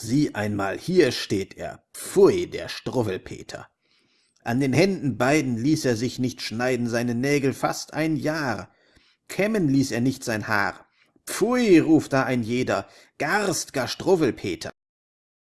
sieh einmal hier steht er pfui der struwwelpeter. An den händen beiden ließ er sich nicht schneiden seine nägel fast ein jahr. Kämmen ließ er nicht sein haar. Pfui ruft da ein jeder garstger struwwelpeter.